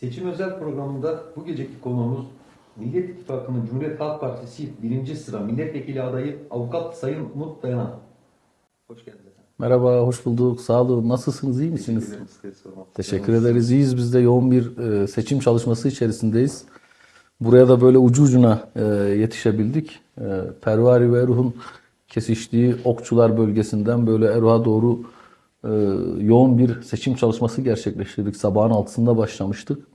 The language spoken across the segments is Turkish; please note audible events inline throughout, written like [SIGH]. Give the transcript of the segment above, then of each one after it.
Seçim özel programında bu geceki konuğumuz Millet İttifakı'nın Cumhuriyet Halk Partisi birinci sıra milletvekili adayı avukat Sayın Umut Dayanan. Hoş geldiniz. Merhaba, hoş bulduk. Sağ olun. Nasılsınız, iyi misiniz? Teşekkür ederiz. İyiyiz. Biz de yoğun bir e, seçim çalışması içerisindeyiz. Buraya da böyle ucu ucuna e, yetişebildik. E, Pervari ve Eruh'un kesiştiği Okçular bölgesinden böyle Eruh'a doğru e, yoğun bir seçim çalışması gerçekleştirdik. Sabahın altısında başlamıştık.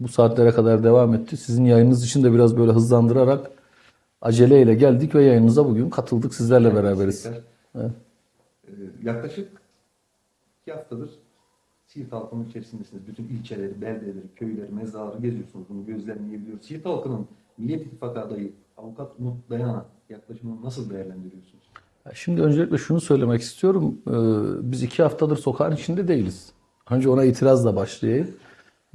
Bu saatlere kadar devam etti. Sizin yayınınız için de biraz böyle hızlandırarak aceleyle geldik ve yayınınıza bugün katıldık. Sizlerle beraberiz. Teşekkürler. Ee, yaklaşık iki haftadır Siirt halkının içerisindesiniz. Bütün ilçeleri, beldeleri, köyleri, mezarları geziyorsunuz. Bunu gözlemleyebiliyoruz. Siirt halkının Millet İttifakı adayı avukat Umut Dayanan'a yaklaşımını nasıl değerlendiriyorsunuz? Şimdi öncelikle şunu söylemek istiyorum. Ee, Biz iki haftadır sokağın içinde değiliz. Önce ona itirazla başlayayım.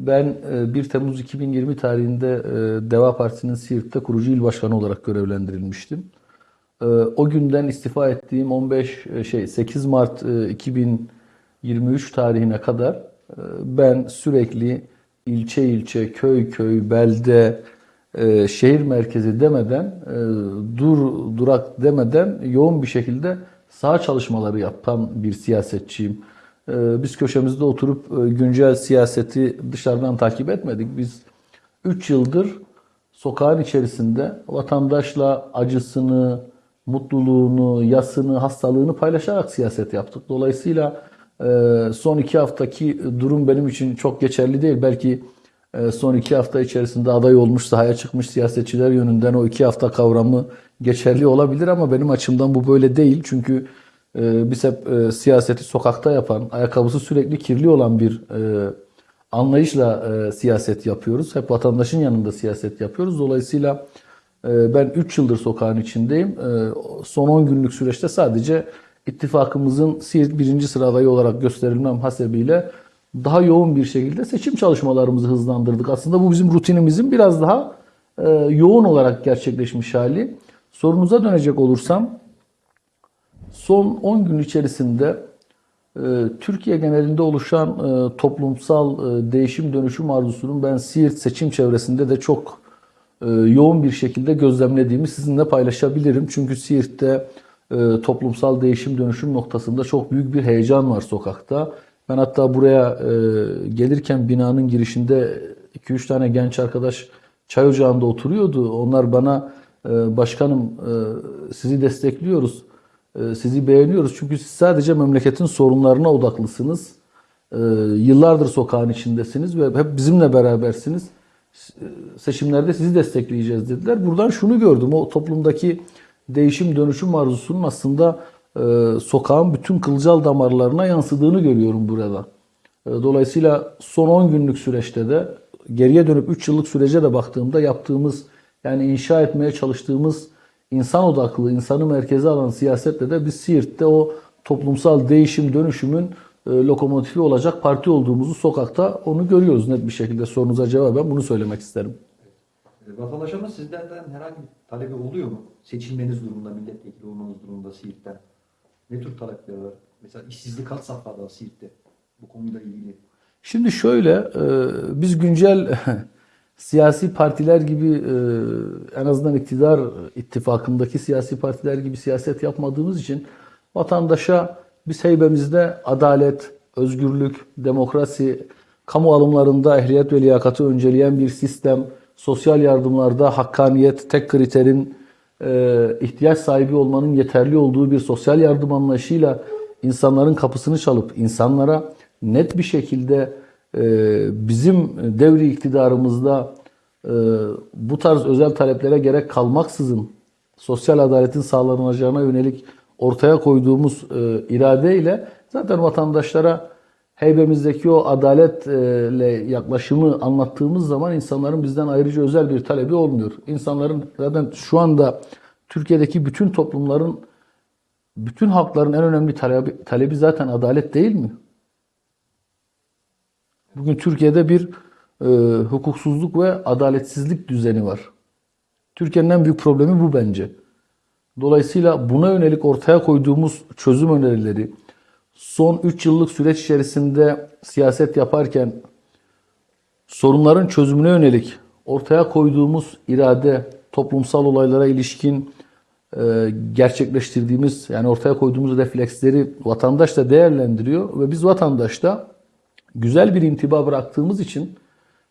Ben e, 1 Temmuz 2020 tarihinde e, Deva Partisi'nin Siirt'te kurucu il başkanı olarak görevlendirilmiştim. E, O günden istifa ettiğim 15 e, şey 8 Mart e, 2023 tarihine kadar e, ben sürekli ilçe ilçe, köy köy, belde, e, şehir merkezi demeden, e, dur durak demeden yoğun bir şekilde saha çalışmaları yapan bir siyasetçiyim. E, Biz köşemizde oturup e, güncel siyaseti dışarıdan takip etmedik. Biz 3 yıldır sokağın içerisinde vatandaşla acısını, mutluluğunu, yasını, hastalığını paylaşarak siyaset yaptık. Dolayısıyla e, son iki haftaki durum benim için çok geçerli değil. Belki e, son iki hafta içerisinde aday olmuş, sahaya çıkmış siyasetçiler yönünden o iki hafta kavramı geçerli olabilir ama benim açımdan bu böyle değil. Çünkü e, biz hep e, siyaseti sokakta yapan, ayakkabısı sürekli kirli olan bir e, anlayışla e, siyaset yapıyoruz. Hep vatandaşın yanında siyaset yapıyoruz. Dolayısıyla e, ben 3 yıldır sokağın içindeyim. E, son 10 günlük süreçte sadece ittifakımızın birinci sıra adayı olarak gösterilmem hasebiyle daha yoğun bir şekilde seçim çalışmalarımızı hızlandırdık. Aslında bu bizim rutinimizin biraz daha e, yoğun olarak gerçekleşmiş hali. Sorunuza dönecek olursam son 10 gün içerisinde e, Türkiye genelinde oluşan e, toplumsal e, değişim dönüşüm arzusunun ben Siirt seçim çevresinde de çok yoğun bir şekilde gözlemlediğimi sizinle paylaşabilirim. Çünkü Siirt'te toplumsal değişim dönüşüm noktasında çok büyük bir heyecan var sokakta. Ben hatta buraya gelirken binanın girişinde 2-3 tane genç arkadaş çay ocağında oturuyordu. Onlar bana başkanım sizi destekliyoruz, sizi beğeniyoruz. Çünkü siz sadece memleketin sorunlarına odaklısınız. E, yıllardır sokağın içindesiniz ve hep bizimle berabersiniz. E, Seçimlerde sizi destekleyeceğiz dediler. Buradan şunu gördüm. O toplumdaki değişim dönüşüm arzusunun aslında e, sokağın bütün kılcal damarlarına yansıdığını görüyorum burada. E, Dolayısıyla son 10 günlük süreçte de geriye dönüp 3 yıllık sürece de baktığımda yaptığımız yani inşa etmeye çalıştığımız insan odaklı, insanı merkeze alan siyasetle de biz Siirt'te o toplumsal değişim dönüşümün e, lokomotifi olacak parti olduğumuzu sokakta onu görüyoruz net bir şekilde. Sorunuza cevaben bunu söylemek isterim. Ee, Vatandaşlarımız sizlerden herhangi bir talebi oluyor mu? Seçilmeniz durumunda, milletvekili olmanız durumunda Siirt'ten. Ne tür talepleri var? Mesela işsizlik kaç safhada Siirt'te? Bu konuyla ilgili. Şimdi şöyle, e, biz güncel [LAUGHS] siyasi partiler gibi e, en azından iktidar ittifakındaki siyasi partiler gibi siyaset yapmadığımız için vatandaşa biz heybemizde adalet, özgürlük, demokrasi, kamu alımlarında ehliyet ve liyakatı önceleyen bir sistem, sosyal yardımlarda hakkaniyet, tek kriterin e, ihtiyaç sahibi olmanın yeterli olduğu bir sosyal yardım anlayışıyla insanların kapısını çalıp insanlara net bir şekilde bizim devri iktidarımızda e, bu tarz özel taleplere gerek kalmaksızın sosyal adaletin sağlanacağına yönelik ortaya koyduğumuz e, iradeyle zaten vatandaşlara heybemizdeki o adaletle yaklaşımı anlattığımız zaman insanların bizden ayrıca özel bir talebi olmuyor. İnsanların zaten şu anda Türkiye'deki bütün toplumların, bütün halkların en önemli talebi, talebi zaten adalet değil mi? Bugün Türkiye'de bir e, hukuksuzluk ve adaletsizlik düzeni var. Türkiye'nin en büyük problemi bu bence. Dolayısıyla buna yönelik ortaya koyduğumuz çözüm önerileri, son 3 yıllık süreç içerisinde siyaset yaparken sorunların çözümüne yönelik ortaya koyduğumuz irade, toplumsal olaylara ilişkin e, gerçekleştirdiğimiz yani ortaya koyduğumuz refleksleri vatandaş da değerlendiriyor ve biz vatandaşta güzel bir intiba bıraktığımız için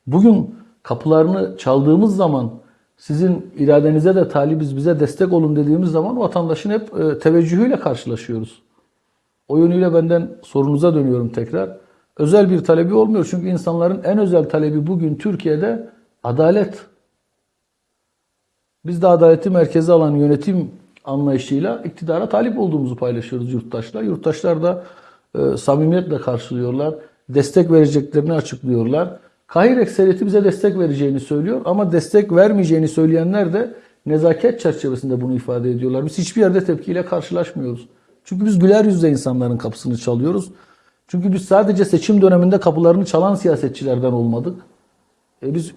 bugün kapılarını çaldığımız zaman sizin iradenize de talibiz bize destek olun dediğimiz zaman vatandaşın hep e, teveccühüyle karşılaşıyoruz. O yönüyle benden sorunuza dönüyorum tekrar. Özel bir talebi olmuyor. Çünkü insanların en özel talebi bugün Türkiye'de adalet. Biz de adaleti merkeze alan yönetim anlayışıyla iktidara talip olduğumuzu paylaşıyoruz yurttaşlar. Yurttaşlar da e, samimiyetle karşılıyorlar. Destek vereceklerini açıklıyorlar. Kahir ekseriyeti bize destek vereceğini söylüyor ama destek vermeyeceğini söyleyenler de nezaket çerçevesinde bunu ifade ediyorlar. Biz hiçbir yerde tepkiyle karşılaşmıyoruz. Çünkü biz güler yüzle insanların kapısını çalıyoruz. Çünkü biz sadece seçim döneminde kapılarını çalan siyasetçilerden olmadık. E biz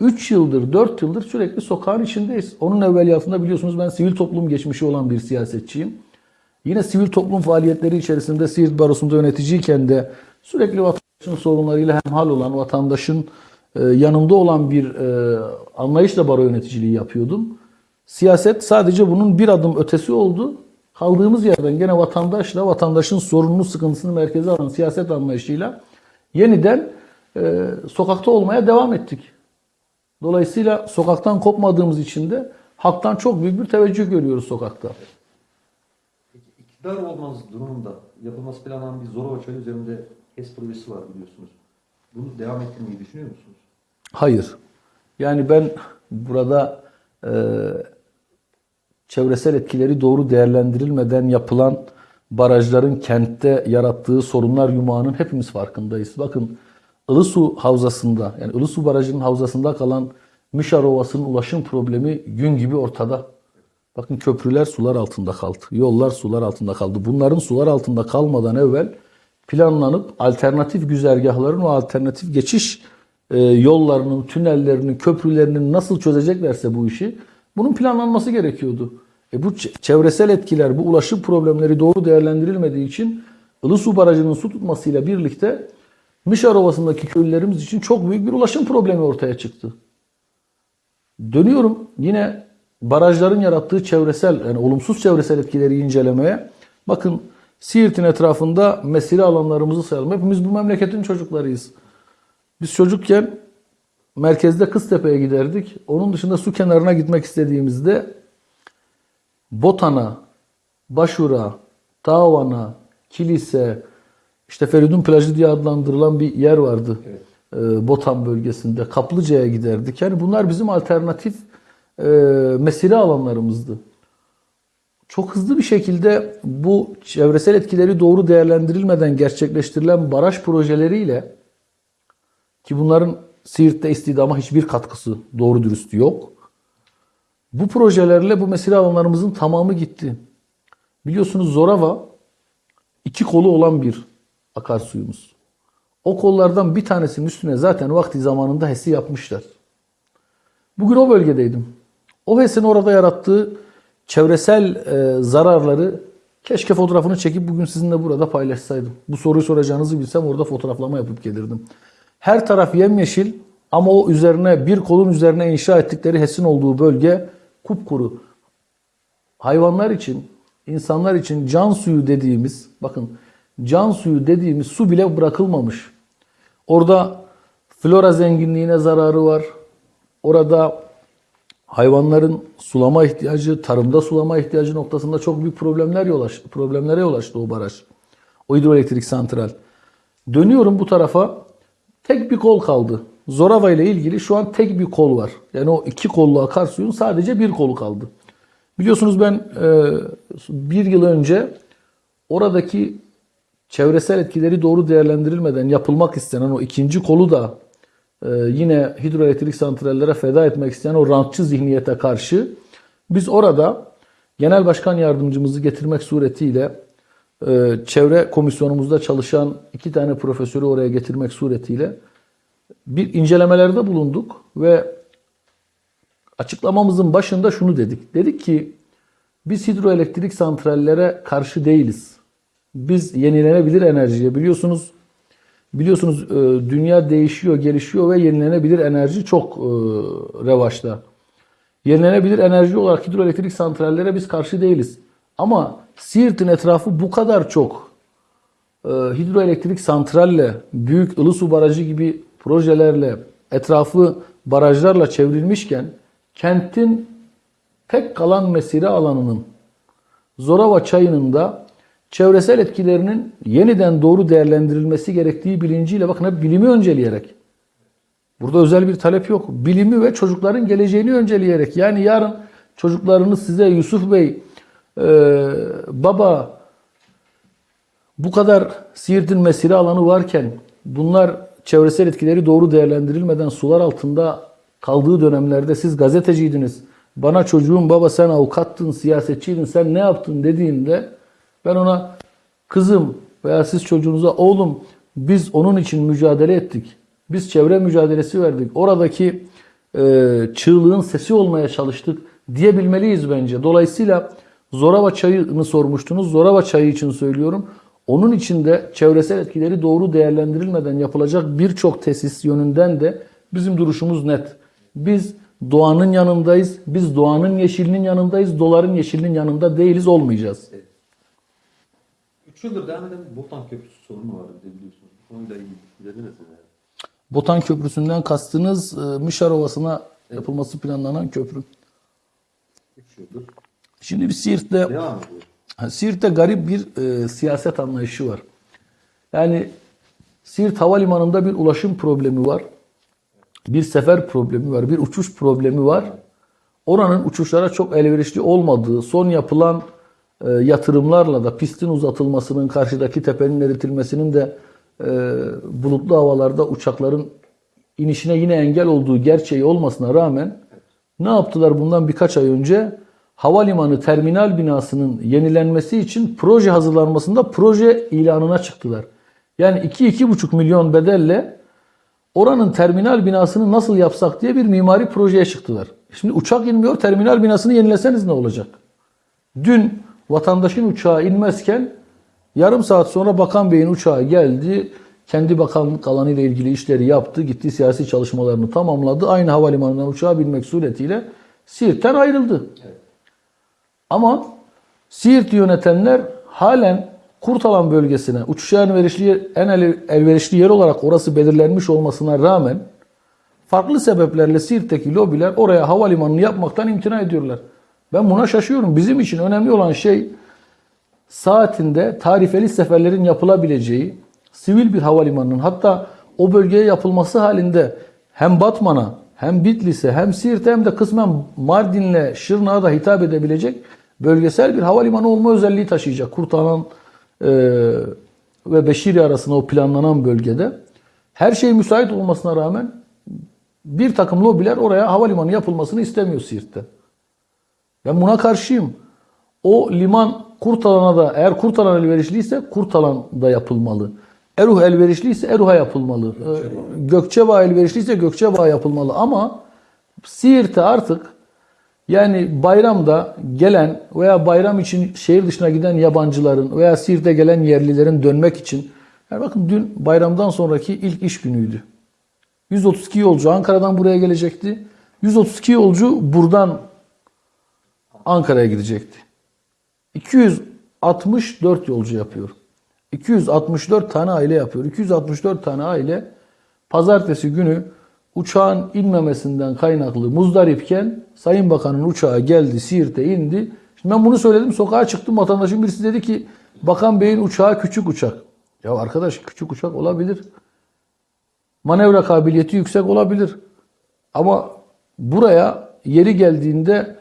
3 yıldır, 4 yıldır sürekli sokağın içindeyiz. Onun evveliyatında biliyorsunuz ben sivil toplum geçmişi olan bir siyasetçiyim. Yine sivil toplum faaliyetleri içerisinde Siirt Barosu'nda yöneticiyken de sürekli vatandaşın sorunlarıyla hemhal olan, vatandaşın e, yanında olan bir e, anlayışla baro yöneticiliği yapıyordum. Siyaset sadece bunun bir adım ötesi oldu. Kaldığımız yerden gene vatandaşla, vatandaşın sorununu, sıkıntısını merkeze alan siyaset anlayışıyla yeniden e, sokakta olmaya devam ettik. Dolayısıyla sokaktan kopmadığımız için de halktan çok büyük bir teveccüh görüyoruz sokakta. Peki iktidar olmanız durumunda yapılması planlanan bir Zorova Çayı üzerinde HES projesi var biliyorsunuz. Bunu devam ettirmeyi düşünüyor musunuz? Hayır. Yani ben burada e, çevresel etkileri doğru değerlendirilmeden yapılan barajların kentte yarattığı sorunlar yumağının hepimiz farkındayız. Bakın Ilısu Havzası'nda yani Ilısu Barajı'nın havzasında kalan Mişar Ovası'nın ulaşım problemi gün gibi ortada. Bakın köprüler sular altında kaldı. Yollar sular altında kaldı. Bunların sular altında kalmadan evvel planlanıp alternatif güzergahların o alternatif geçiş e, yollarının, tünellerinin, köprülerinin nasıl çözeceklerse bu işi bunun planlanması gerekiyordu. E bu çevresel etkiler, bu ulaşım problemleri doğru değerlendirilmediği için Ilısu Barajı'nın su tutmasıyla birlikte Mişar Ovası'ndaki köylülerimiz için çok büyük bir ulaşım problemi ortaya çıktı. Dönüyorum yine barajların yarattığı çevresel yani olumsuz çevresel etkileri incelemeye. Bakın Siirt'in etrafında mesire alanlarımızı sayalım. Hepimiz bu memleketin çocuklarıyız. Biz çocukken merkezde Kıztepe'ye giderdik. Onun dışında su kenarına gitmek istediğimizde Botan'a, Başura, Tavan'a, Kilise, işte Feridun Plajı diye adlandırılan bir yer vardı. Evet. Ee, Botan bölgesinde. Kaplıca'ya giderdik. Yani bunlar bizim alternatif e, mesire alanlarımızdı. Çok hızlı bir şekilde bu çevresel etkileri doğru değerlendirilmeden gerçekleştirilen baraj projeleriyle ki bunların Siirt'te istidama hiçbir katkısı doğru dürüst yok. Bu projelerle bu mesire alanlarımızın tamamı gitti. Biliyorsunuz Zorava iki kolu olan bir akarsuyumuz. O kollardan bir tanesinin üstüne zaten vakti zamanında HES'i yapmışlar. Bugün o bölgedeydim. O HES'in orada yarattığı çevresel e, zararları keşke fotoğrafını çekip bugün sizinle burada paylaşsaydım. Bu soruyu soracağınızı bilsem orada fotoğraflama yapıp gelirdim. Her taraf yemyeşil ama o üzerine bir kolun üzerine inşa ettikleri HES'in olduğu bölge kupkuru. Hayvanlar için, insanlar için can suyu dediğimiz, bakın can suyu dediğimiz su bile bırakılmamış. Orada flora zenginliğine zararı var. Orada hayvanların sulama ihtiyacı, tarımda sulama ihtiyacı noktasında çok büyük problemler yol aç, problemlere yol açtı o baraj. O hidroelektrik santral. Dönüyorum bu tarafa. Tek bir kol kaldı. Zorava ile ilgili şu an tek bir kol var. Yani o iki kollu akarsuyun sadece bir kolu kaldı. Biliyorsunuz ben e, bir yıl önce oradaki çevresel etkileri doğru değerlendirilmeden yapılmak istenen o ikinci kolu da yine hidroelektrik santrallere feda etmek isteyen o rantçı zihniyete karşı biz orada genel başkan yardımcımızı getirmek suretiyle e, çevre komisyonumuzda çalışan iki tane profesörü oraya getirmek suretiyle bir incelemelerde bulunduk ve açıklamamızın başında şunu dedik. Dedik ki biz hidroelektrik santrallere karşı değiliz. Biz yenilenebilir enerjiye biliyorsunuz Biliyorsunuz e, dünya değişiyor, gelişiyor ve yenilenebilir enerji çok e, revaçta. Yenilenebilir enerji olarak hidroelektrik santrallere biz karşı değiliz. Ama Siirt'in etrafı bu kadar çok e, hidroelektrik santralle, büyük Ilısu Barajı gibi projelerle, etrafı barajlarla çevrilmişken kentin tek kalan mesire alanının Zorava çayının da çevresel etkilerinin yeniden doğru değerlendirilmesi gerektiği bilinciyle bakın hep bilimi önceleyerek. Burada özel bir talep yok. Bilimi ve çocukların geleceğini önceleyerek. Yani yarın çocuklarınız size Yusuf Bey e, baba bu kadar Siirt'in mesire alanı varken bunlar çevresel etkileri doğru değerlendirilmeden sular altında kaldığı dönemlerde siz gazeteciydiniz. Bana çocuğum baba sen avukattın, siyasetçiydin, sen ne yaptın dediğinde ben ona kızım veya siz çocuğunuza oğlum biz onun için mücadele ettik. Biz çevre mücadelesi verdik. Oradaki e, çığlığın sesi olmaya çalıştık diyebilmeliyiz bence. Dolayısıyla Zorava çayını sormuştunuz. Zorava çayı için söylüyorum. Onun içinde çevresel etkileri doğru değerlendirilmeden yapılacak birçok tesis yönünden de bizim duruşumuz net. Biz doğanın yanındayız. Biz doğanın yeşilinin yanındayız. Doların yeşilinin yanında değiliz, olmayacağız. 3 yıldır devam eden Botan Köprüsü sorunu var bir de biliyorsunuz. Bu konuyla ilgili düşünceleriniz neler? Botan Köprüsü'nden kastınız e, Mişar Ovası'na yapılması planlanan köprü. 3 yıldır Şimdi bir Siirt'te devam ediyor. Siirt'te garip bir e, siyaset anlayışı var. Yani Siirt Havalimanı'nda bir ulaşım problemi var. Bir sefer problemi var. Bir uçuş problemi var. Oranın uçuşlara çok elverişli olmadığı, son yapılan yatırımlarla da pistin uzatılmasının, karşıdaki tepenin eritilmesinin de e, bulutlu havalarda uçakların inişine yine engel olduğu gerçeği olmasına rağmen ne yaptılar bundan birkaç ay önce? Havalimanı terminal binasının yenilenmesi için proje hazırlanmasında proje ilanına çıktılar. Yani 2-2,5 milyon bedelle oranın terminal binasını nasıl yapsak diye bir mimari projeye çıktılar. Şimdi uçak inmiyor, terminal binasını yenileseniz ne olacak? Dün vatandaşın uçağı inmezken yarım saat sonra Bakan Bey'in uçağı geldi. Kendi bakanlık alanı ile ilgili işleri yaptı. Gitti siyasi çalışmalarını tamamladı. Aynı havalimanından uçağa binmek suretiyle Siirt'ten ayrıldı. Ama Siirt'i yönetenler halen Kurtalan bölgesine uçuşa elverişli, en el- elverişli yer olarak orası belirlenmiş olmasına rağmen farklı sebeplerle Siirt'teki lobiler oraya havalimanını yapmaktan imtina ediyorlar. Ben buna şaşıyorum. Bizim için önemli olan şey saatinde tarifeli seferlerin yapılabileceği sivil bir havalimanının hatta o bölgeye yapılması halinde hem Batman'a hem Bitlis'e hem Siirt'e hem de kısmen Mardin'le Şırnak'a da hitap edebilecek bölgesel bir havalimanı olma özelliği taşıyacak. Kurtalan e, ve Beşiri arasında o planlanan bölgede her şey müsait olmasına rağmen bir takım lobiler oraya havalimanı yapılmasını istemiyor Siirt'te. Ben buna karşıyım. O liman Kurtalan'a da eğer Kurtalan elverişliyse Kurtalan'da yapılmalı. Eruh elverişliyse Eruh'a yapılmalı. Ee, Gökçebağ elverişliyse Gökçebağ yapılmalı ama Siirt'e artık yani bayramda gelen veya bayram için şehir dışına giden yabancıların veya Siirt'e gelen yerlilerin dönmek için yani bakın dün bayramdan sonraki ilk iş günüydü. 132 yolcu Ankara'dan buraya gelecekti. 132 yolcu buradan Ankara'ya gidecekti. 264 yolcu yapıyor. 264 tane aile yapıyor. 264 tane aile pazartesi günü uçağın inmemesinden kaynaklı muzdaripken Sayın Bakan'ın uçağı geldi Siirt'e indi. Şimdi ben bunu söyledim sokağa çıktım vatandaşın birisi dedi ki Bakan Bey'in uçağı küçük uçak. Ya arkadaş küçük uçak olabilir. Manevra kabiliyeti yüksek olabilir. Ama buraya yeri geldiğinde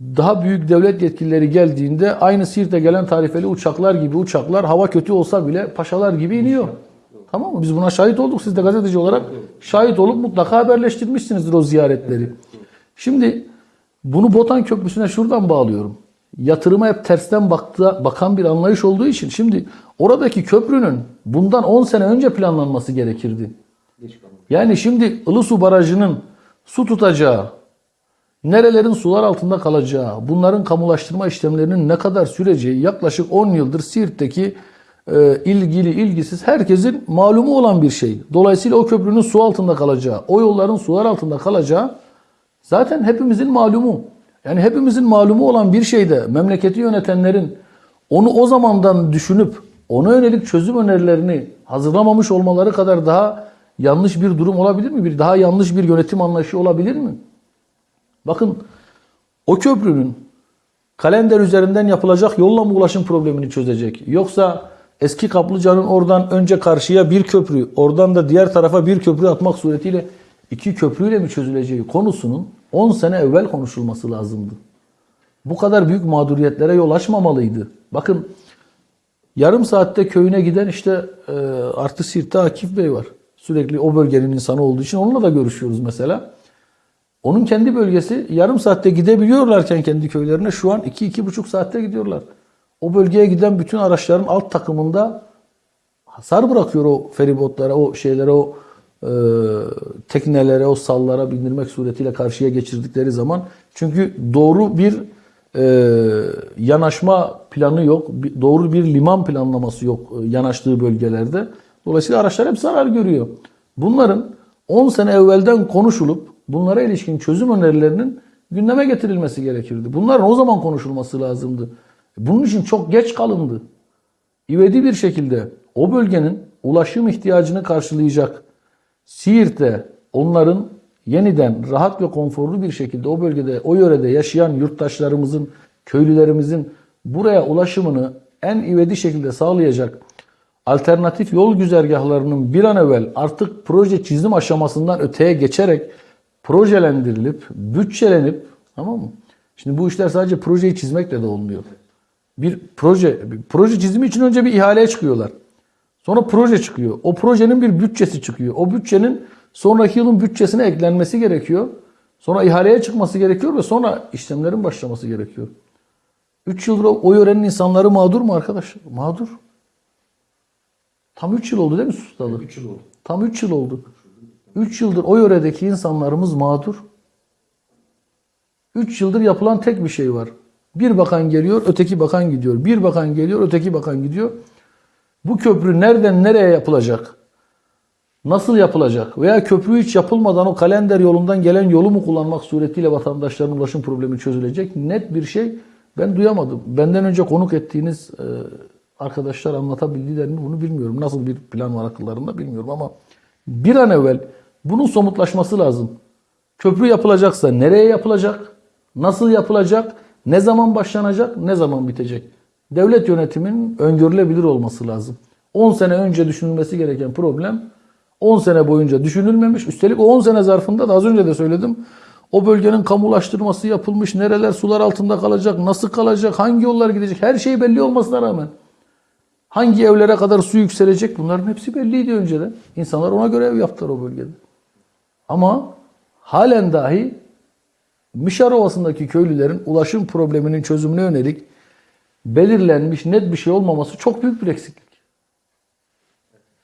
daha büyük devlet yetkilileri geldiğinde aynı Siirt'e gelen tarifeli uçaklar gibi uçaklar hava kötü olsa bile paşalar gibi iniyor. Tamam mı? Biz buna şahit olduk. Siz de gazeteci olarak şahit olup mutlaka haberleştirmişsinizdir o ziyaretleri. Şimdi bunu Botan Köprüsü'ne şuradan bağlıyorum. Yatırıma hep tersten baktı, bakan bir anlayış olduğu için şimdi oradaki köprünün bundan 10 sene önce planlanması gerekirdi. Yani şimdi Ilısu Barajı'nın su tutacağı, nerelerin sular altında kalacağı, bunların kamulaştırma işlemlerinin ne kadar süreceği yaklaşık 10 yıldır Siirt'teki e, ilgili ilgisiz herkesin malumu olan bir şey. Dolayısıyla o köprünün su altında kalacağı, o yolların sular altında kalacağı zaten hepimizin malumu. Yani hepimizin malumu olan bir şeyde memleketi yönetenlerin onu o zamandan düşünüp ona yönelik çözüm önerilerini hazırlamamış olmaları kadar daha yanlış bir durum olabilir mi? Bir daha yanlış bir yönetim anlayışı olabilir mi? Bakın o köprünün kalender üzerinden yapılacak yolla mı ulaşım problemini çözecek? Yoksa eski Kaplıca'nın oradan önce karşıya bir köprü, oradan da diğer tarafa bir köprü atmak suretiyle iki köprüyle mi çözüleceği konusunun 10 sene evvel konuşulması lazımdı. Bu kadar büyük mağduriyetlere yol açmamalıydı. Bakın yarım saatte köyüne giden işte e, artı Sirt'te Akif Bey var. Sürekli o bölgenin insanı olduğu için onunla da görüşüyoruz mesela. Onun kendi bölgesi yarım saatte gidebiliyorlarken kendi köylerine şu an 2-2,5 saatte gidiyorlar. O bölgeye giden bütün araçların alt takımında hasar bırakıyor o feribotlara, o şeylere, o e, teknelere, o sallara bindirmek suretiyle karşıya geçirdikleri zaman. Çünkü doğru bir e, yanaşma planı yok, doğru bir liman planlaması yok e, yanaştığı bölgelerde. Dolayısıyla araçlar hep zarar görüyor. Bunların 10 sene evvelden konuşulup bunlara ilişkin çözüm önerilerinin gündeme getirilmesi gerekirdi. Bunların o zaman konuşulması lazımdı. Bunun için çok geç kalındı. İvedi bir şekilde o bölgenin ulaşım ihtiyacını karşılayacak Siirt'te onların yeniden rahat ve konforlu bir şekilde o bölgede, o yörede yaşayan yurttaşlarımızın, köylülerimizin buraya ulaşımını en ivedi şekilde sağlayacak alternatif yol güzergahlarının bir an evvel artık proje çizim aşamasından öteye geçerek projelendirilip, bütçelenip tamam mı? Şimdi bu işler sadece projeyi çizmekle de olmuyor. Bir proje, bir proje çizimi için önce bir ihaleye çıkıyorlar. Sonra proje çıkıyor. O projenin bir bütçesi çıkıyor. O bütçenin sonraki yılın bütçesine eklenmesi gerekiyor. Sonra ihaleye çıkması gerekiyor ve sonra işlemlerin başlaması gerekiyor. 3 yıldır o, yörenin insanları mağdur mu arkadaş? Mağdur. Tam 3 yıl oldu değil mi sustalı? 3 yıl oldu. Tam 3 yıl oldu. 3 yıldır o yöredeki insanlarımız mağdur. 3 yıldır yapılan tek bir şey var. Bir bakan geliyor, öteki bakan gidiyor. Bir bakan geliyor, öteki bakan gidiyor. Bu köprü nereden nereye yapılacak? Nasıl yapılacak? Veya köprü hiç yapılmadan o kalender yolundan gelen yolu mu kullanmak suretiyle vatandaşların ulaşım problemi çözülecek? Net bir şey ben duyamadım. Benden önce konuk ettiğiniz e, arkadaşlar anlatabildiler mi bunu bilmiyorum. Nasıl bir plan var akıllarında bilmiyorum ama bir an evvel bunun somutlaşması lazım. Köprü yapılacaksa nereye yapılacak? Nasıl yapılacak? Ne zaman başlanacak? Ne zaman bitecek? Devlet yönetiminin öngörülebilir olması lazım. 10 sene önce düşünülmesi gereken problem 10 sene boyunca düşünülmemiş. Üstelik o 10 sene zarfında da az önce de söyledim. O bölgenin kamulaştırması yapılmış. Nereler sular altında kalacak? Nasıl kalacak? Hangi yollar gidecek? Her şey belli olmasına rağmen. Hangi evlere kadar su yükselecek? Bunların hepsi belliydi önceden. İnsanlar ona göre ev yaptılar o bölgede. Ama halen dahi Mişar Ovası'ndaki köylülerin ulaşım probleminin çözümüne yönelik belirlenmiş net bir şey olmaması çok büyük bir eksiklik.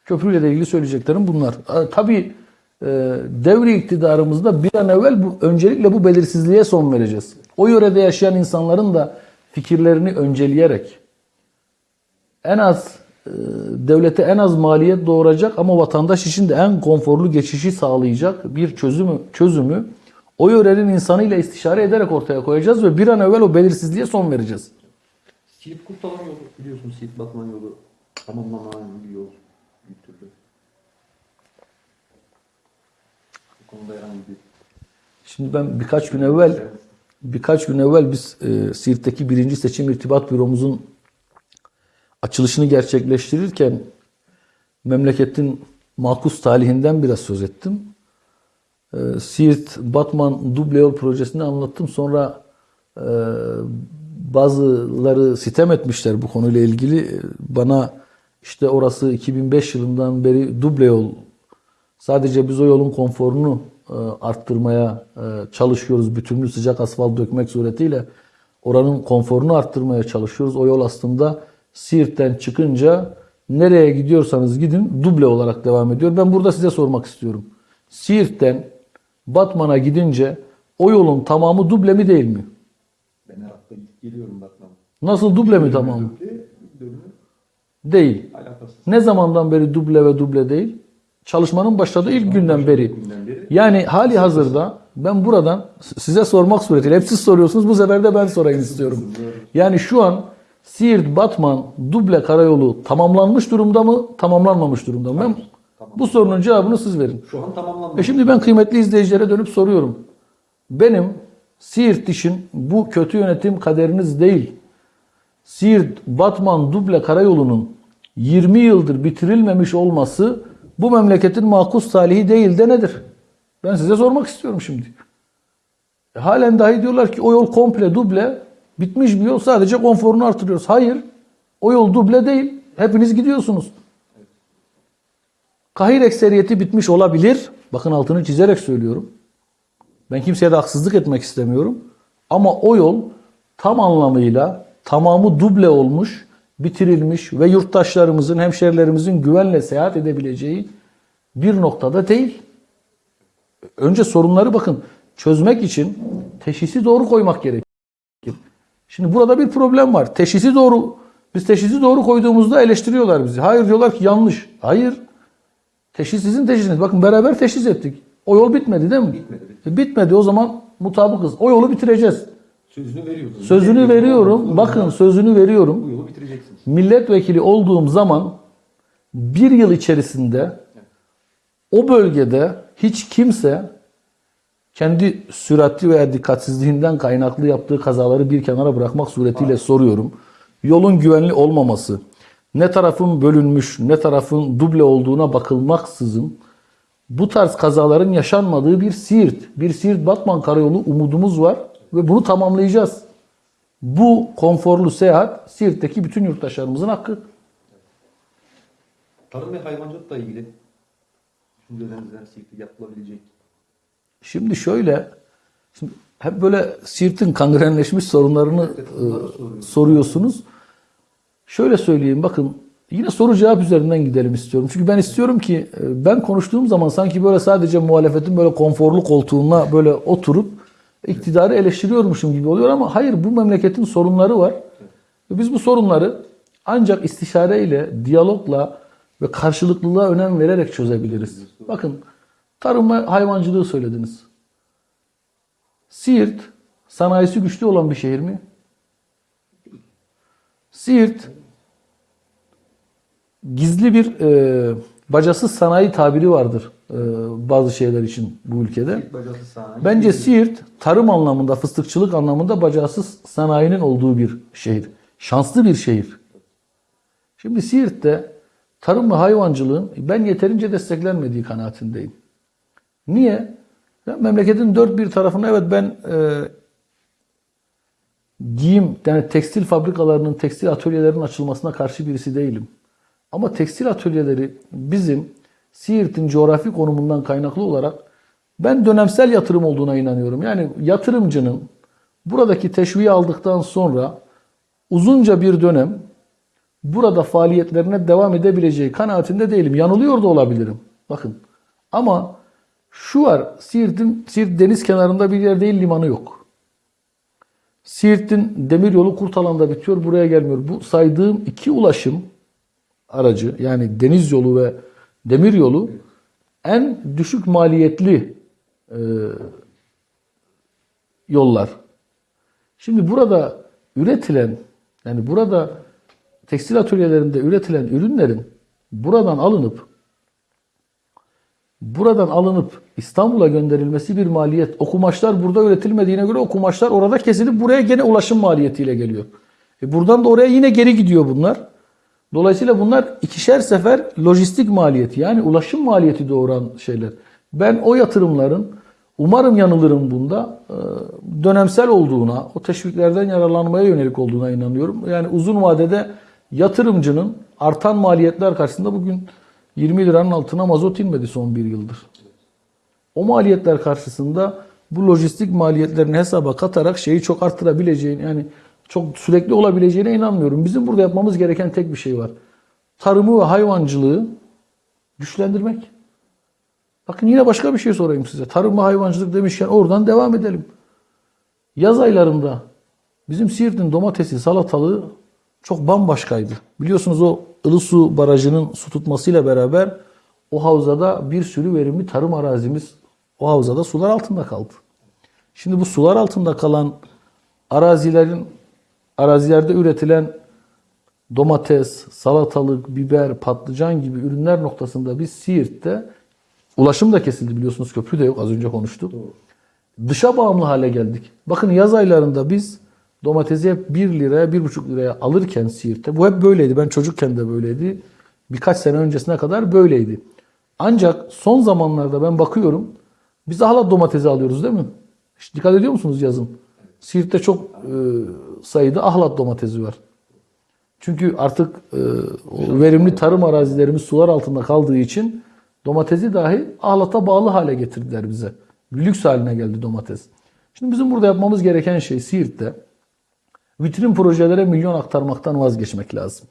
Köprüyle ilgili söyleyeceklerim bunlar. E, Tabii e, devri iktidarımızda bir an evvel bu, öncelikle bu belirsizliğe son vereceğiz. O yörede yaşayan insanların da fikirlerini önceleyerek en az devlete en az maliyet doğuracak ama vatandaş için de en konforlu geçişi sağlayacak bir çözümü çözümü o yörenin insanıyla istişare ederek ortaya koyacağız ve bir an evvel o belirsizliğe son vereceğiz. Siirt Kurtalan yolu biliyorsun Siirt Batman yolu tamamlanan bir yol bir türlü. Bu konuda herhangi bir Şimdi ben birkaç gün evvel birkaç gün evvel biz e, Siirt'teki birinci seçim irtibat büromuzun açılışını gerçekleştirirken memleketin makus talihinden biraz söz ettim. E, Siirt Batman duble yol projesini anlattım. Sonra e, bazıları sitem etmişler bu konuyla ilgili. E, Bana işte orası 2005 yılından beri duble yol Sadece biz o yolun konforunu e, arttırmaya e, çalışıyoruz. Bütünlü sıcak asfalt dökmek suretiyle oranın konforunu arttırmaya çalışıyoruz. O yol aslında Siirt'ten çıkınca nereye gidiyorsanız gidin duble olarak devam ediyor. Ben burada size sormak istiyorum. Siirt'ten Batman'a gidince o yolun tamamı duble mi değil mi? ben her hafta geliyorum Batman. Nasıl duble mi tamamı? Dönümü Değil. Alakasız. Ne zamandan beri duble ve duble değil? Çalışmanın başladığı ilk günden beri. Günden beri. Yani hali hazırda ben buradan size sormak suretiyle hep siz soruyorsunuz bu sefer de ben sorayım istiyorum. Yani şu an Siirt Batman duble karayolu tamamlanmış durumda mı tamamlanmamış durumda mı? Ben bu sorunun cevabını siz verin. Şu an tamamlandı. E şimdi ben kıymetli izleyicilere dönüp soruyorum. Benim Siirt için bu kötü yönetim kaderiniz değil. Siirt Batman duble karayolunun 20 yıldır bitirilmemiş olması bu memleketin makus talihi değil de nedir? Ben size sormak istiyorum şimdi. E, halen dahi diyorlar ki o yol komple duble bitmiş bir yol sadece konforunu artırıyoruz. Hayır. O yol duble değil. Hepiniz gidiyorsunuz. Kahir ekseriyeti bitmiş olabilir. Bakın altını çizerek söylüyorum. Ben kimseye de haksızlık etmek istemiyorum. Ama o yol tam anlamıyla tamamı duble olmuş, bitirilmiş ve yurttaşlarımızın, hemşerilerimizin güvenle seyahat edebileceği bir noktada değil. Önce sorunları bakın çözmek için teşhisi doğru koymak gerekir. Şimdi burada bir problem var. Teşhisi doğru biz teşhisi doğru koyduğumuzda eleştiriyorlar bizi. Hayır diyorlar ki yanlış. Hayır. Teşhis sizin teşhisiniz. Bakın beraber teşhis ettik. O yol bitmedi değil mi? Bitmedi. E, bitmedi o zaman mutabıkız. O yolu bitireceğiz. Sözünü veriyordunuz. Sözünü Millet veriyorum. yolu- Bakın sözünü veriyorum. Bu yolu bitireceksiniz. Milletvekili olduğum zaman bir yıl içerisinde o bölgede hiç kimse kendi süratli veya dikkatsizliğinden kaynaklı yaptığı kazaları bir kenara bırakmak suretiyle soruyorum. Yolun güvenli olmaması, ne tarafın bölünmüş, ne tarafın duble olduğuna bakılmaksızın bu tarz kazaların yaşanmadığı bir Siirt, bir Siirt Batman karayolu umudumuz var ve bunu tamamlayacağız. Bu konforlu seyahat Siirt'teki bütün yurttaşlarımızın hakkı. Tarım ve hayvancılıkla ilgili düşüncelerinizden Siirt'te yapılabilecek. Şimdi şöyle, şimdi hep böyle Siirt'in kangrenleşmiş sorunlarını e, soruyorsunuz. Şöyle söyleyeyim bakın yine soru cevap üzerinden gidelim istiyorum. Çünkü ben istiyorum ki e, ben konuştuğum zaman sanki böyle sadece muhalefetin böyle konforlu koltuğuna böyle oturup iktidarı eleştiriyormuşum gibi oluyor ama hayır bu memleketin sorunları var. Ve biz bu sorunları ancak istişareyle, diyalogla ve karşılıklılığa önem vererek çözebiliriz. Bakın tarım ve hayvancılığı söylediniz. Siirt sanayisi güçlü olan bir şehir mi? Siirt gizli bir e, bacasız sanayi tabiri vardır e, bazı şeyler için bu ülkede. Sanayi. Bence Siirt tarım anlamında, fıstıkçılık anlamında bacasız sanayinin olduğu bir şehir. Şanslı bir şehir. Şimdi Siirt'te tarım ve hayvancılığın ben yeterince desteklenmediği kanaatindeyim. Niye? Ben memleketin dört bir tarafına evet ben e, giyim yani tekstil fabrikalarının, tekstil atölyelerinin açılmasına karşı birisi değilim. Ama tekstil atölyeleri bizim Siirt'in coğrafi konumundan kaynaklı olarak ben dönemsel yatırım olduğuna inanıyorum. Yani yatırımcının buradaki teşviği aldıktan sonra uzunca bir dönem burada faaliyetlerine devam edebileceği kanaatinde değilim. Yanılıyor da olabilirim. Bakın. Ama şu var. Siirt'in Siirt deniz kenarında bir yer değil, limanı yok. Siirt'in demiryolu Kurtalan'da bitiyor, buraya gelmiyor. Bu saydığım iki ulaşım aracı yani deniz yolu ve demir yolu en düşük maliyetli e, yollar. Şimdi burada üretilen yani burada tekstil atölyelerinde üretilen ürünlerin buradan alınıp buradan alınıp İstanbul'a gönderilmesi bir maliyet. O kumaşlar burada üretilmediğine göre o kumaşlar orada kesilip buraya gene ulaşım maliyetiyle geliyor. E buradan da oraya yine geri gidiyor bunlar. Dolayısıyla bunlar ikişer sefer lojistik maliyeti yani ulaşım maliyeti doğuran şeyler. Ben o yatırımların umarım yanılırım bunda e, dönemsel olduğuna, o teşviklerden yararlanmaya yönelik olduğuna inanıyorum. Yani uzun vadede yatırımcının artan maliyetler karşısında bugün 20 liranın altına mazot inmedi son bir yıldır. O maliyetler karşısında bu lojistik maliyetlerini hesaba katarak şeyi çok arttırabileceğini yani çok sürekli olabileceğine inanmıyorum. Bizim burada yapmamız gereken tek bir şey var. Tarımı ve hayvancılığı güçlendirmek. Bakın yine başka bir şey sorayım size. Tarım ve hayvancılık demişken oradan devam edelim. Yaz aylarında bizim Siirt'in domatesi, salatalığı çok bambaşkaydı. Biliyorsunuz o Ilısu Barajı'nın su tutmasıyla beraber o havzada bir sürü verimli tarım arazimiz o havzada sular altında kaldı. Şimdi bu sular altında kalan arazilerin arazilerde üretilen domates, salatalık, biber, patlıcan gibi ürünler noktasında biz Siirt'te ulaşım da kesildi biliyorsunuz köprü de yok az önce konuştuk. Dışa bağımlı hale geldik. Bakın yaz aylarında biz domatesi hep 1 liraya 1,5 liraya alırken Siirt'te bu hep böyleydi. Ben çocukken de böyleydi. Birkaç sene öncesine kadar böyleydi. Ancak son zamanlarda ben bakıyorum biz hala domatesi alıyoruz değil mi? Hiç dikkat ediyor musunuz yazın? Siirt'te çok e, sayıda ahlat domatesi var. Çünkü artık e, o verimli tarım arazilerimiz sular altında kaldığı için domatesi dahi ahlata bağlı hale getirdiler bize. Lüks haline geldi domates. Şimdi bizim burada yapmamız gereken şey Siirt'te vitrin projelere milyon aktarmaktan vazgeçmek lazım.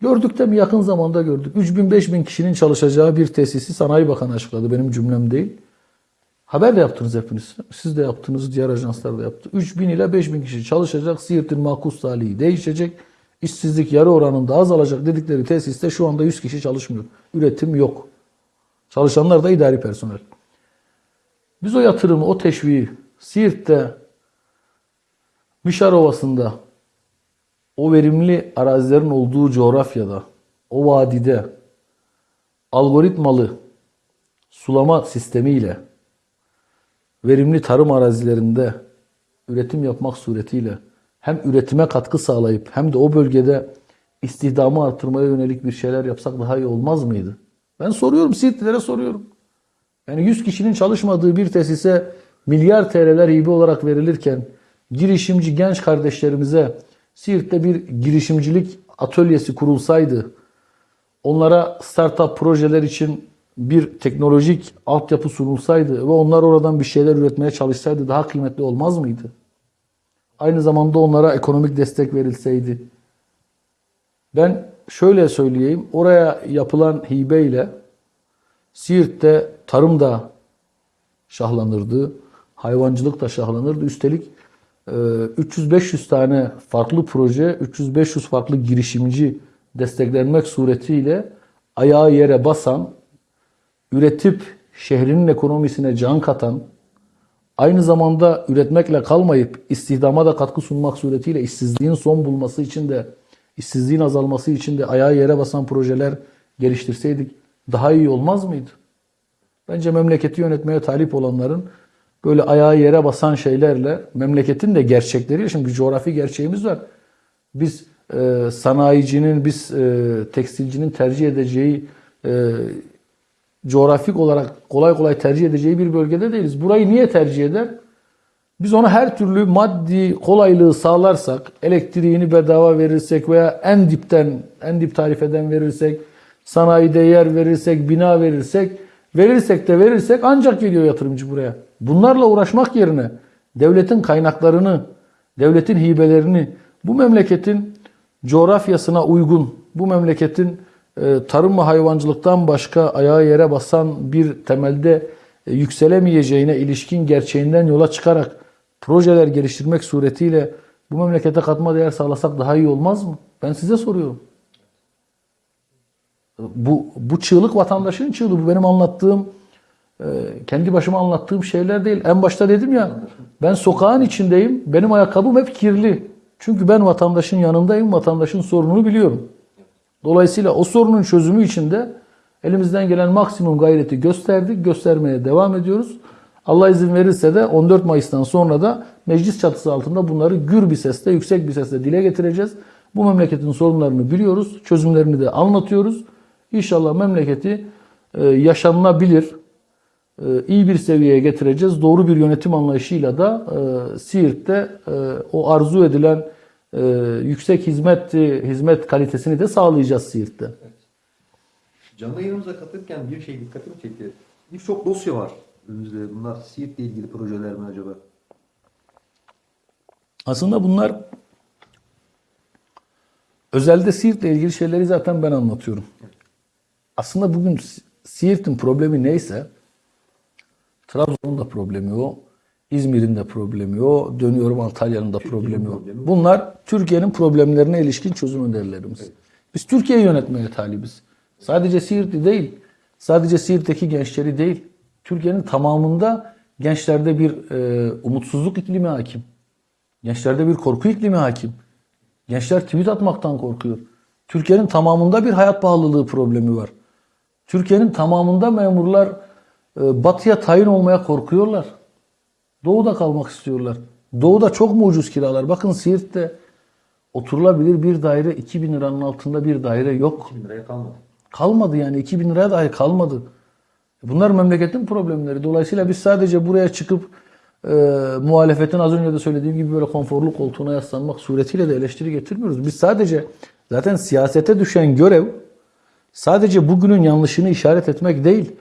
Gördük de mi yakın zamanda gördük. 3000-5000 kişinin çalışacağı bir tesisi Sanayi Bakanı açıkladı. Benim cümlem değil. Haber de yaptınız hepiniz. Siz de yaptınız, diğer ajanslar da yaptı. 3000 ile 5000 kişi çalışacak. Siirt'in makus talihi değişecek. İşsizlik yarı oranında azalacak dedikleri tesiste şu anda 100 kişi çalışmıyor. Üretim yok. Çalışanlar da idari personel. Biz o yatırımı, o teşviği Siirt'te, Mişar Ovası'nda, o verimli arazilerin olduğu coğrafyada, o vadide algoritmalı sulama sistemiyle verimli tarım arazilerinde üretim yapmak suretiyle hem üretime katkı sağlayıp hem de o bölgede istihdamı artırmaya yönelik bir şeyler yapsak daha iyi olmaz mıydı? Ben soruyorum, Siirtlilere soruyorum. Yani 100 kişinin çalışmadığı bir tesise milyar TL'ler hibe olarak verilirken girişimci genç kardeşlerimize Siirt'te bir girişimcilik atölyesi kurulsaydı, onlara startup projeler için bir teknolojik altyapı sunulsaydı ve onlar oradan bir şeyler üretmeye çalışsaydı daha kıymetli olmaz mıydı? Aynı zamanda onlara ekonomik destek verilseydi. Ben şöyle söyleyeyim, oraya yapılan hibeyle Siirt'te tarım da şahlanırdı, hayvancılık da şahlanırdı. Üstelik 300-500 tane farklı proje, 300-500 farklı girişimci desteklenmek suretiyle ayağı yere basan, üretip şehrinin ekonomisine can katan, aynı zamanda üretmekle kalmayıp istihdama da katkı sunmak suretiyle işsizliğin son bulması için de işsizliğin azalması için de ayağı yere basan projeler geliştirseydik daha iyi olmaz mıydı? Bence memleketi yönetmeye talip olanların böyle ayağı yere basan şeylerle memleketin de gerçekleriyle şimdi bir coğrafi gerçeğimiz var. Biz e, sanayicinin, biz e, tekstilcinin tercih edeceği e, coğrafik olarak kolay kolay tercih edeceği bir bölgede değiliz. Burayı niye tercih eder? Biz ona her türlü maddi kolaylığı sağlarsak, elektriğini bedava verirsek veya en dipten, en dip tarifeden verirsek, sanayide yer verirsek, bina verirsek, verirsek de verirsek ancak geliyor yatırımcı buraya. Bunlarla uğraşmak yerine devletin kaynaklarını, devletin hibelerini bu memleketin coğrafyasına uygun, bu memleketin e, tarım ve hayvancılıktan başka ayağı yere basan bir temelde e, yükselemeyeceğine ilişkin gerçeğinden yola çıkarak projeler geliştirmek suretiyle bu memlekete katma değer sağlasak daha iyi olmaz mı? Ben size soruyorum. Bu, bu çığlık vatandaşın çığlığı. Bu benim anlattığım, kendi başıma anlattığım şeyler değil. En başta dedim ya, ben sokağın içindeyim, benim ayakkabım hep kirli. Çünkü ben vatandaşın yanındayım, vatandaşın sorununu biliyorum. Dolayısıyla o sorunun çözümü için de elimizden gelen maksimum gayreti gösterdik, göstermeye devam ediyoruz. Allah izin verirse de 14 Mayıs'tan sonra da meclis çatısı altında bunları gür bir sesle, yüksek bir sesle dile getireceğiz. Bu memleketin sorunlarını biliyoruz, çözümlerini de anlatıyoruz. İnşallah memleketi e, yaşanılabilir, iyi bir seviyeye getireceğiz. Doğru bir yönetim anlayışıyla da e, Siirt'te e, o arzu edilen e, yüksek hizmet hizmet kalitesini de sağlayacağız Siirt'te. Canlı yayınımıza katılırken bir şey dikkatimi çekti. Birçok dosya var önümüzde. Bunlar Siirt'le ilgili projeler mi acaba? Aslında bunlar özelde Siirt'le ilgili şeyleri zaten ben anlatıyorum. Aslında bugün Si- Siirt'in problemi neyse Trabzon'un da problemi o. İzmir'in de problemi o. Dönüyorum Antalya'nın da problemi o. Bunlar Türkiye'nin problemlerine ilişkin çözüm önerilerimiz. Biz Türkiye'yi yönetmeye talibiz. Sadece Siirt'i değil, sadece Siirt'teki gençleri değil, Türkiye'nin tamamında gençlerde bir e, umutsuzluk iklimi hakim. Gençlerde bir korku iklimi hakim. Gençler tweet atmaktan korkuyor. Türkiye'nin tamamında bir hayat pahalılığı problemi var. Türkiye'nin tamamında memurlar batıya tayin olmaya korkuyorlar. Doğuda kalmak istiyorlar. Doğuda çok mu ucuz kiralar? Bakın Siirt'te oturulabilir bir daire 2000 liranın altında bir daire yok. 2000 liraya kalmadı. Kalmadı yani 2000 liraya dahi kalmadı. Bunlar memleketin problemleri. Dolayısıyla biz sadece buraya çıkıp e, muhalefetin az önce de söylediğim gibi böyle konforlu koltuğuna yaslanmak suretiyle de eleştiri getirmiyoruz. Biz sadece zaten siyasete düşen görev sadece bugünün yanlışını işaret etmek değil.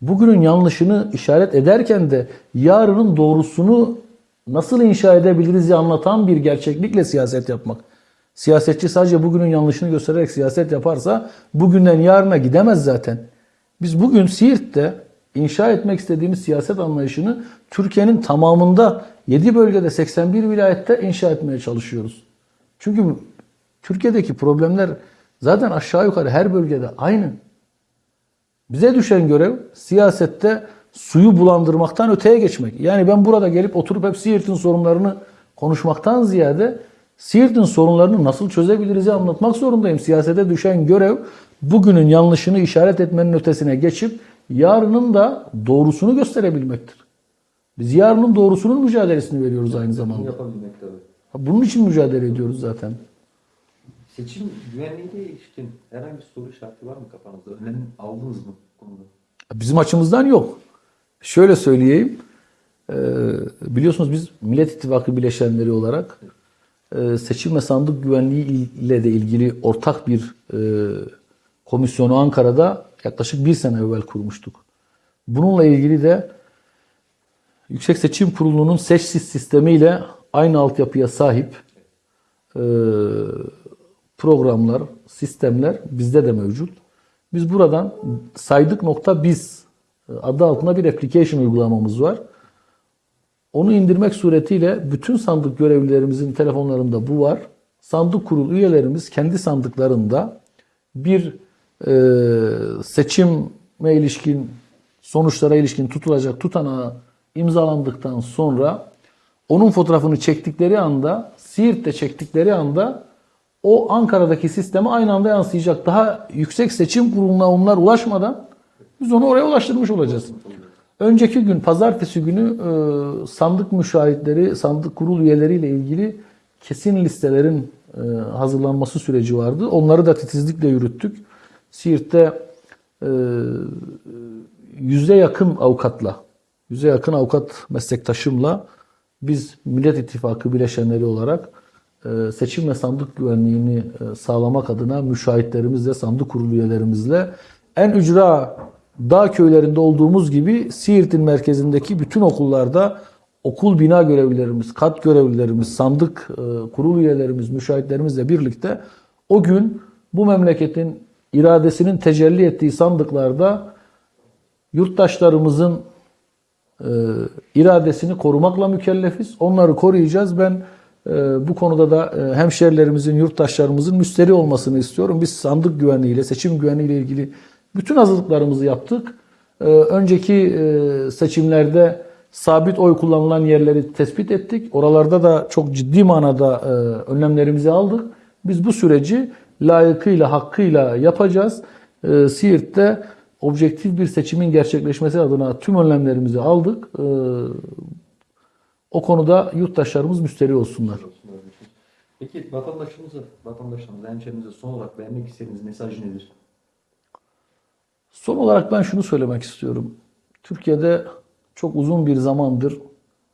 Bugünün yanlışını işaret ederken de yarının doğrusunu nasıl inşa edebiliriz diye anlatan bir gerçeklikle siyaset yapmak. Siyasetçi sadece bugünün yanlışını göstererek siyaset yaparsa bugünden yarına gidemez zaten. Biz bugün Siirt'te inşa etmek istediğimiz siyaset anlayışını Türkiye'nin tamamında 7 bölgede 81 vilayette inşa etmeye çalışıyoruz. Çünkü Türkiye'deki problemler zaten aşağı yukarı her bölgede aynı. Bize düşen görev siyasette suyu bulandırmaktan öteye geçmek. Yani ben burada gelip oturup hep Siirt'in sorunlarını konuşmaktan ziyade Siirt'in sorunlarını nasıl çözebiliriz anlatmak zorundayım. Siyasete düşen görev bugünün yanlışını işaret etmenin ötesine geçip yarının da doğrusunu gösterebilmektir. Biz yarının doğrusunun mücadelesini veriyoruz aynı zamanda. yapabilmek tabii. Bunun için mücadele ediyoruz zaten. Seçim güvenliğiyle ilişkin herhangi bir soru işareti var mı kafanızda? Önlem aldınız mı bu konuda? Bizim açımızdan yok. Şöyle söyleyeyim. Ee, biliyorsunuz biz Millet İttifakı bileşenleri olarak e, seçim ve sandık güvenliği ile de ilgili ortak bir e, komisyonu Ankara'da yaklaşık bir sene evvel kurmuştuk. Bununla ilgili de Yüksek Seçim Kurulu'nun seçsiz sistemiyle aynı altyapıya sahip e, programlar, sistemler bizde de mevcut. Biz buradan saydık nokta biz e, adı altında bir application uygulamamız var. Onu indirmek suretiyle bütün sandık görevlilerimizin telefonlarında bu var. Sandık kurul üyelerimiz kendi sandıklarında bir e, seçime ilişkin sonuçlara ilişkin tutulacak tutanağı imzalandıktan sonra onun fotoğrafını çektikleri anda Siirt'te çektikleri anda o Ankara'daki sisteme aynı anda yansıyacak. Daha yüksek seçim kuruluna onlar ulaşmadan biz onu oraya ulaştırmış olacağız. Önceki gün pazartesi günü e, sandık müşahitleri, sandık kurul üyeleriyle ilgili kesin listelerin e, hazırlanması süreci vardı. Onları da titizlikle yürüttük. Siirt'te e, yüze yakın avukatla, yüze yakın avukat meslektaşımla biz Millet İttifakı bileşenleri olarak seçim ve sandık güvenliğini e, sağlamak adına müşahitlerimizle, sandık kurulu üyelerimizle en ücra dağ köylerinde olduğumuz gibi Siirt'in merkezindeki bütün okullarda okul bina görevlilerimiz, kat görevlilerimiz, sandık e, kurul üyelerimiz, müşahitlerimizle birlikte o gün bu memleketin iradesinin tecelli ettiği sandıklarda yurttaşlarımızın e, iradesini korumakla mükellefiz. Onları koruyacağız. Ben e, bu konuda da e, hemşerilerimizin, yurttaşlarımızın müsteri olmasını istiyorum. Biz sandık güvenliğiyle, seçim güvenliğiyle ilgili bütün hazırlıklarımızı yaptık. E, önceki e, seçimlerde sabit oy kullanılan yerleri tespit ettik. Oralarda da çok ciddi manada e, önlemlerimizi aldık. Biz bu süreci layıkıyla, hakkıyla yapacağız. E, Siirt'te objektif bir seçimin gerçekleşmesi adına tüm önlemlerimizi aldık. O konuda yurttaşlarımız müsteri olsunlar. Peki vatandaşımıza, vatandaşlarımıza, hemşehrimize son olarak vermek istediğiniz mesaj nedir? Son olarak ben şunu söylemek istiyorum. Türkiye'de çok uzun bir zamandır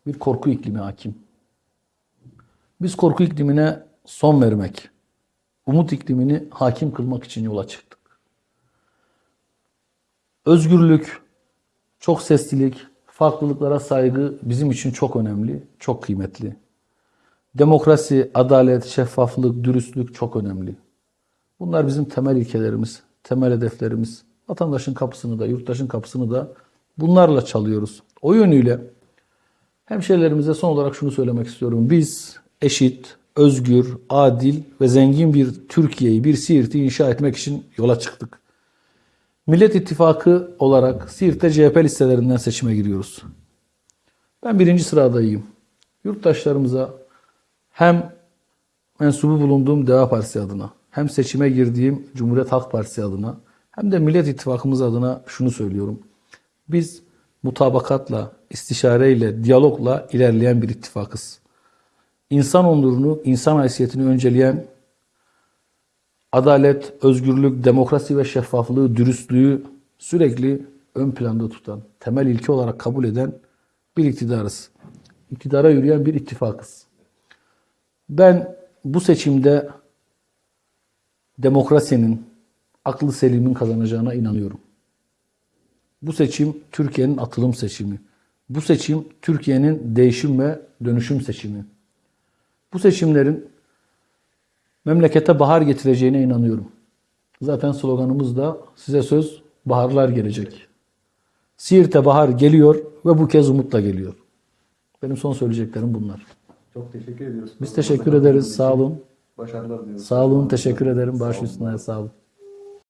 bir korku iklimi hakim. Biz korku iklimine son vermek, umut iklimini hakim kılmak için yola çıktık. Özgürlük, çok seslilik, farklılıklara saygı bizim için çok önemli, çok kıymetli. Demokrasi, adalet, şeffaflık, dürüstlük çok önemli. Bunlar bizim temel ilkelerimiz, temel hedeflerimiz. Vatandaşın kapısını da, yurttaşın kapısını da bunlarla çalıyoruz. O yönüyle Hemşehrilerimize son olarak şunu söylemek istiyorum. Biz eşit, özgür, adil ve zengin bir Türkiye'yi, bir Siirt'i inşa etmek için yola çıktık. Millet İttifakı olarak Siirt'te CHP listelerinden seçime giriyoruz. Ben birinci sıradayım. Yurttaşlarımıza hem mensubu bulunduğum Deva Partisi adına, hem seçime girdiğim Cumhuriyet Halk Partisi adına, hem de Millet İttifakımız adına şunu söylüyorum. Biz mutabakatla, istişareyle, diyalogla ilerleyen bir ittifakız. İnsan onurunu, insan haysiyetini önceleyen adalet, özgürlük, demokrasi ve şeffaflığı, dürüstlüğü sürekli ön planda tutan, temel ilke olarak kabul eden bir iktidarız. İktidara yürüyen bir ittifakız. Ben bu seçimde demokrasinin, aklı selimin kazanacağına inanıyorum. Bu seçim Türkiye'nin atılım seçimi. Bu seçim Türkiye'nin değişim ve dönüşüm seçimi. Bu seçimlerin memlekete bahar getireceğine inanıyorum. Zaten sloganımız da size söz baharlar gelecek. Siirt'e bahar geliyor ve bu kez umutla geliyor. Benim son söyleyeceklerim bunlar. Çok teşekkür ediyoruz. Biz teşekkür ederiz. Sağ olun. Başarılar diliyoruz. Sağ olun. Teşekkür ederim. Baş üstüne sağ olun.